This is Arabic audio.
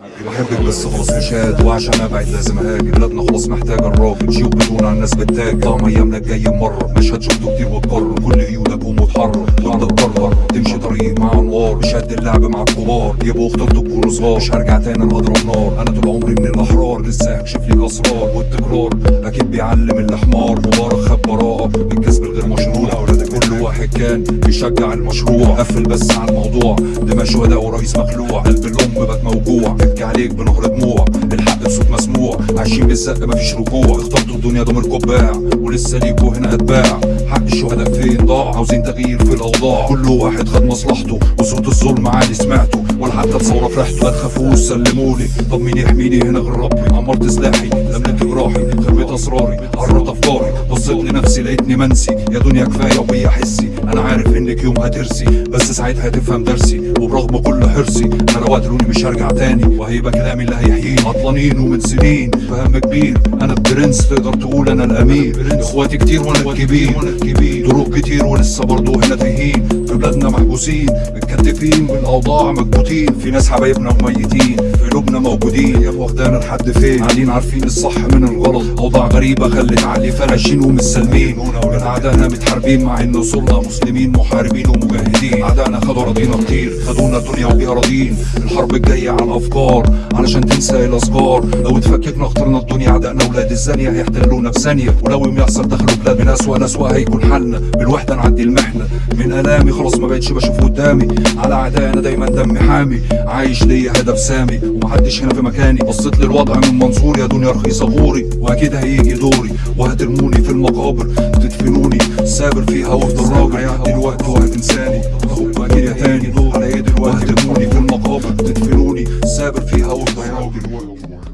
بحبك بس خلاص مش هاد وعشان أبعد لازم أهاجر. بلادنا خلاص محتاجه الراجل جيوب بدون على الناس بتتاجر. طعم أيامنا الجاي مرة. مشهد شفته كتير واتكرر. كل قيودك ومتحرر. وعندك قرر تمشي طريق مع أنوار. مش قد اللعب مع الكبار. يبقوا اخترتوا تكونوا صغار. مش هرجع تاني لهضرب نار أنا طول عمري من الأحرار. لسه هكشف ليك أسرار والتكرار. أكيد بيعلم الحمار مبارك خد براءة. بالكسب الغير واحد كان بيشجع المشروع. قفل بس على الموضوع. دماء شهداء ورئيس مخلوع. قلب الام بات موجوع. ببكي عليك بنهر دموع. الحق بصوت مسموع. عايشين بالزق مفيش رجوع. اخترتوا الدنيا ضمير قباع ولسه ليكوا هنا أتباع. حق الشهداء فين ضاع؟ عاوزين تغيير في الأوضاع. كل واحد خد مصلحته. وصوت الظلم عادي سمعته. ولا حتى تصور فرحته. ما تخافوش سلمولي. طب مين يحميني هنا غير ربي؟ عمرت سلاحي لملت جراحي خبيت أسراري. عرضت أفكاري. بصيت لنفسي لقيتني منسي. يا دنيا كفاية وبيا حسي. انك يوم هترسي بس ساعتها هتفهم درسي وبرغم كل حرصي أنا لو قتلوني مش هرجع تاني. وهيبقى كلامي اللي هيحييني عطلانين ومن سنين. فهم كبير أنا البرنس تقدر تقول أنا الامير إخواتي كتير وأنا الكبير طرق كتير ولسه برضه هنا تايهين في بلادنا محبوسين متكتفين بالأوضاع مكبوتين. في ناس حبايبنا وميتين في قلوبنا موجودين. يا واخدانا لحد فين؟ قاعدين عارفين الصح من الغلط. أوضاع غريبة خلت عقلي فراشين ومسلمين ولاد أعدائنا متحاربين مع إن وصلنا مسلمين محاربين ومجاهدين. أعدائنا خدوا اراضينا كتير خدونا الدنيا وبيها راضيين. الحرب الجاية على الافكار علشان تنسى الأذكار. لو اتفككنا اخترنا الدنيا أعدائنا ولاد الزانية هيحتلونا في ثانية ولو يحصل دخلوا بلاد من اسوأ هيكون حالنا. بالوحدة نعدي المحنة. من ألامي خلاص ما بقتش بشوف قدامي. على اعدائنا دايما دمي حامي. عايش ليا هدف سامي. ومحدش هنا في مكاني. بصيت للوضع من منظوري. يا دنيا رخيصة غوري. وأكيد هيجي دوري. وهترموني في المقابر. تدفنوني. سابر فيها وافضل راجل. هيعدي الوقت وهتنساني. واجي يا تاني. على إيه دلوقتي وهترموني في المقابر. تدفنوني. سابر فيها وافضل راجل.